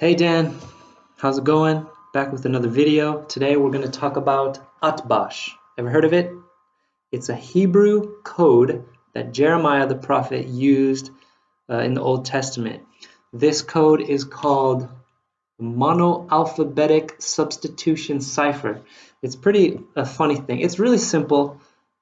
Hey Dan, how's it going? Back with another video. Today we're going to talk about Atbash. Ever heard of it? It's a Hebrew code that Jeremiah the prophet used uh, in the Old Testament. This code is called monoalphabetic substitution cipher. It's pretty a funny thing. It's really simple,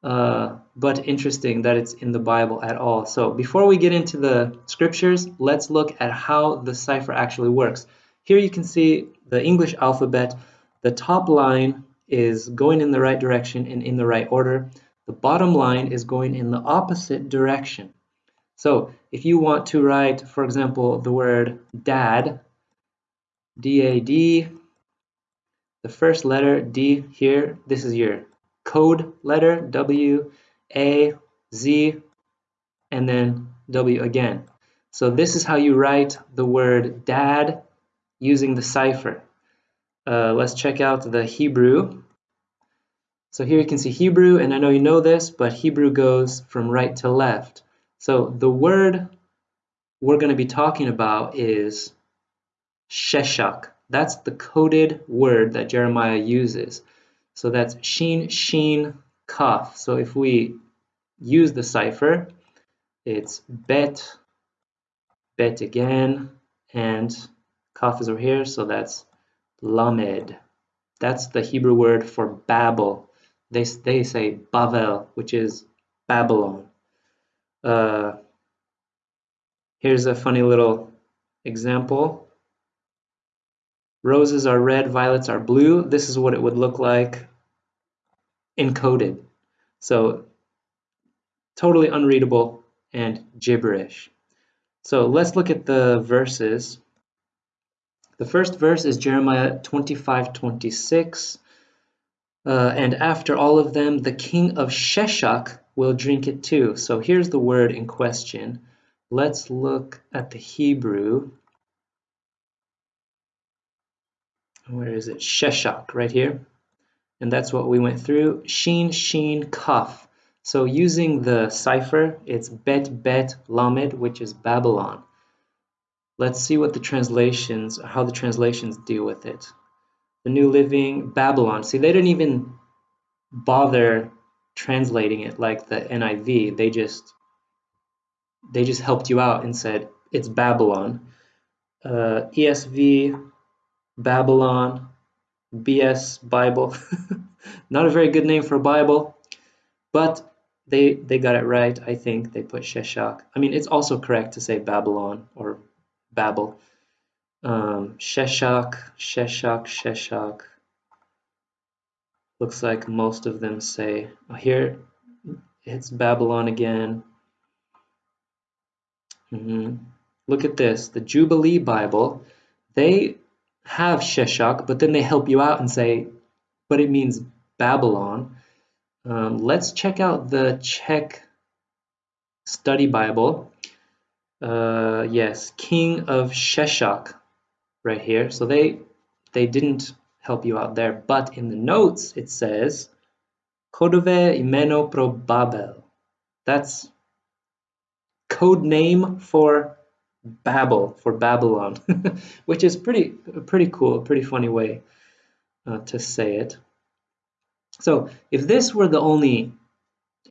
uh, but interesting that it's in the Bible at all. So before we get into the scriptures, let's look at how the cipher actually works. Here you can see the English alphabet. The top line is going in the right direction and in the right order. The bottom line is going in the opposite direction. So if you want to write, for example, the word dad, D-A-D, the first letter D here, this is your code letter, W, A, Z, and then W again. So this is how you write the word dad using the cipher. Uh, let's check out the Hebrew. So here you can see Hebrew, and I know you know this, but Hebrew goes from right to left. So the word we're going to be talking about is Sheshach. That's the coded word that Jeremiah uses. So that's sheen, sheen, Kaf. So if we use the cipher, it's Bet, Bet again, and Kaf is over here, so that's Lamed. That's the Hebrew word for Babel. They, they say Bavel, which is Babylon. Uh, here's a funny little example. Roses are red, violets are blue. This is what it would look like encoded. So totally unreadable and gibberish. So let's look at the verses. The first verse is Jeremiah 25 26. Uh, and after all of them, the king of Sheshach will drink it too. So here's the word in question. Let's look at the Hebrew. Where is it? Sheshach, right here. And that's what we went through. Sheen, sheen, Kaf. So using the cipher, it's Bet, Bet, Lamed, which is Babylon. Let's see what the translations, how the translations deal with it. The New Living, Babylon. See, they didn't even bother translating it like the NIV. They just they just helped you out and said it's Babylon. Uh, ESV, Babylon, BS Bible. Not a very good name for a Bible, but they they got it right. I think they put Sheshach. I mean, it's also correct to say Babylon or Babel. Um, Sheshach, Sheshach, Sheshach. Looks like most of them say. Oh, here, it's Babylon again. Mm -hmm. Look at this. The Jubilee Bible, they have Sheshach, but then they help you out and say, but it means Babylon. Um, let's check out the Czech Study Bible uh, yes, king of Sheshach right here. So they they didn't help you out there, but in the notes it says Kodove imeno pro Babel. That's code name for Babel, for Babylon, which is pretty pretty cool, pretty funny way uh, to say it. So if this were the only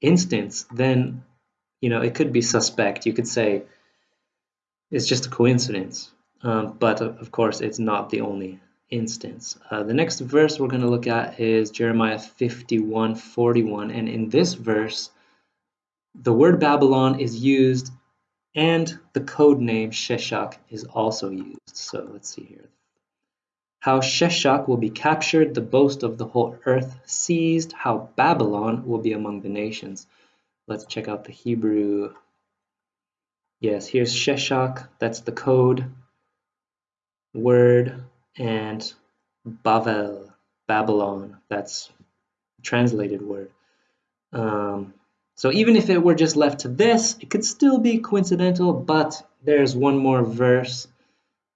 instance, then you know it could be suspect. You could say it's just a coincidence. Um, but of course, it's not the only instance. Uh, the next verse we're going to look at is Jeremiah 51 41. And in this verse, the word Babylon is used and the code name Sheshach is also used. So let's see here. How Sheshach will be captured, the boast of the whole earth seized, how Babylon will be among the nations. Let's check out the Hebrew Yes, here's Sheshach, that's the code word, and Bavel, Babylon, that's translated word. Um, so even if it were just left to this, it could still be coincidental, but there's one more verse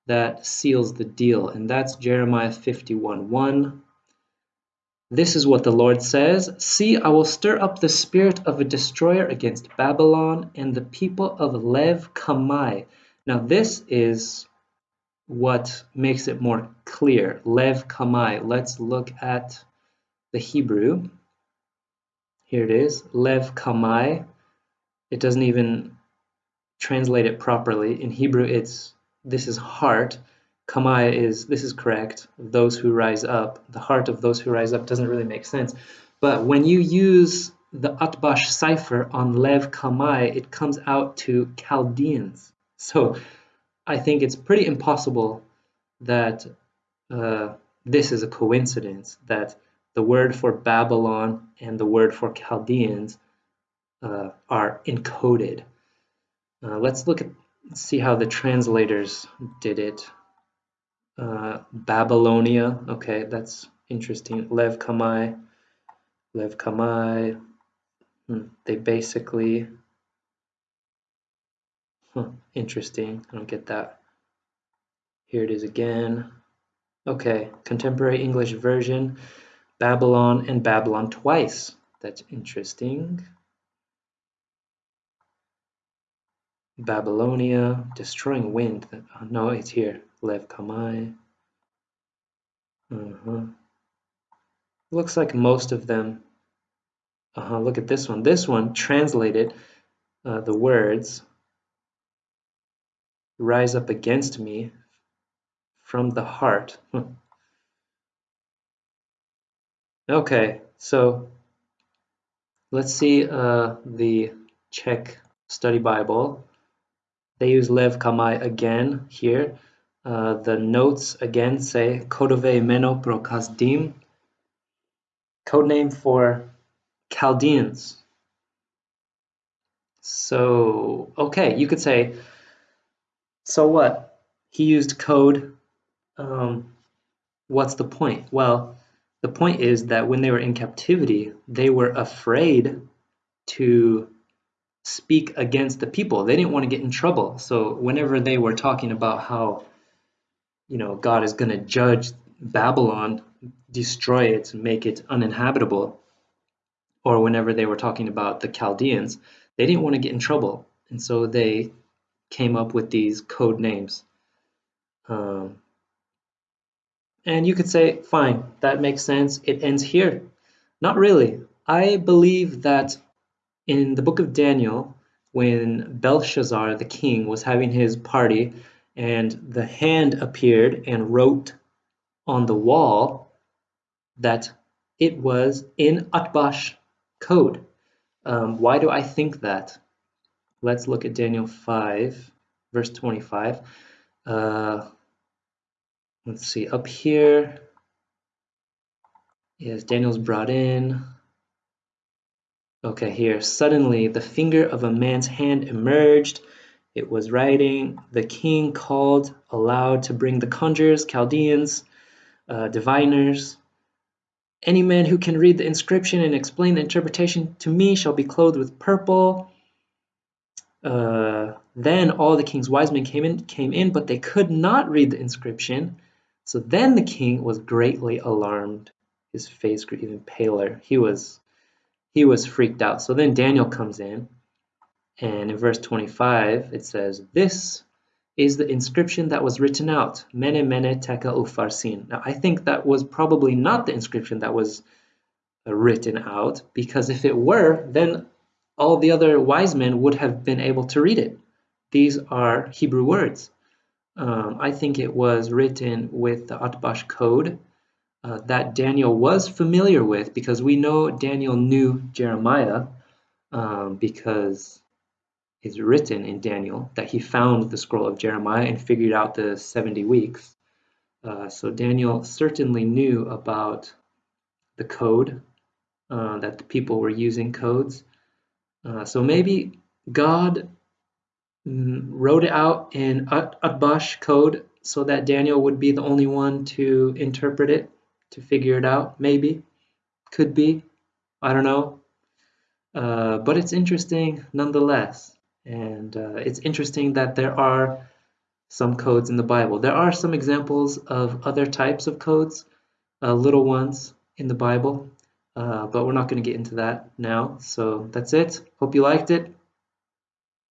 that seals the deal, and that's Jeremiah 51 1. This is what the Lord says See, I will stir up the spirit of a destroyer against Babylon and the people of Lev Kamai. Now, this is what makes it more clear. Lev Kamai. Let's look at the Hebrew. Here it is. Lev Kamai. It doesn't even translate it properly. In Hebrew, it's this is heart. Kamai is this is correct. Those who rise up. The heart of those who rise up doesn't really make sense. But when you use the Atbash cipher on Lev Kamai, it comes out to Chaldeans. So I think it's pretty impossible that uh, this is a coincidence, that the word for Babylon and the word for Chaldeans uh, are encoded. Uh, let's look at see how the translators did it. Uh, Babylonia, okay, that's interesting. Lev Kamai, Lev Kamai, hmm. they basically Huh, interesting. I don't get that. Here it is again. Okay, contemporary English version, Babylon and Babylon twice. That's interesting. Babylonia, destroying wind. Oh, no, it's here. Lev Kamai. Uh -huh. Looks like most of them. Uh -huh, look at this one. This one translated uh, the words rise up against me from the heart. Okay, so let's see uh, the Czech study Bible. They use Lev Kamai again here. Uh, the notes again say Kodove Meno pro code name for Chaldeans. So, okay, you could say so what? He used code. Um, what's the point? Well, the point is that when they were in captivity, they were afraid to speak against the people. They didn't want to get in trouble. So whenever they were talking about how, you know, God is going to judge Babylon, destroy it, make it uninhabitable, or whenever they were talking about the Chaldeans, they didn't want to get in trouble. And so they came up with these code names. Um, and you could say, fine, that makes sense. It ends here. Not really. I believe that in the book of Daniel, when Belshazzar, the king, was having his party and the hand appeared and wrote on the wall that it was in Atbash code. Um, why do I think that? let's look at Daniel 5, verse 25. Uh, let's see, up here, yes, Daniel's brought in. Okay, here, suddenly the finger of a man's hand emerged. It was writing, the king called aloud to bring the conjurers, Chaldeans, uh, diviners. Any man who can read the inscription and explain the interpretation to me shall be clothed with purple uh, then all the king's wise men came in, came in, but they could not read the inscription. So then the king was greatly alarmed. His face grew even paler. He was he was freaked out. So then Daniel comes in, and in verse 25 it says, "This is the inscription that was written out, Mene Mene Tekel Upharsin." Now I think that was probably not the inscription that was written out, because if it were, then all the other wise men would have been able to read it. These are Hebrew words. Um, I think it was written with the Atbash code uh, that Daniel was familiar with because we know Daniel knew Jeremiah um, because it's written in Daniel that he found the scroll of Jeremiah and figured out the 70 weeks. Uh, so Daniel certainly knew about the code, uh, that the people were using codes. Uh, so maybe God wrote it out in Atbash code so that Daniel would be the only one to interpret it, to figure it out. Maybe, could be, I don't know. Uh, but it's interesting nonetheless. And uh, it's interesting that there are some codes in the Bible. There are some examples of other types of codes, uh, little ones in the Bible. Uh, but we're not going to get into that now. So that's it. Hope you liked it.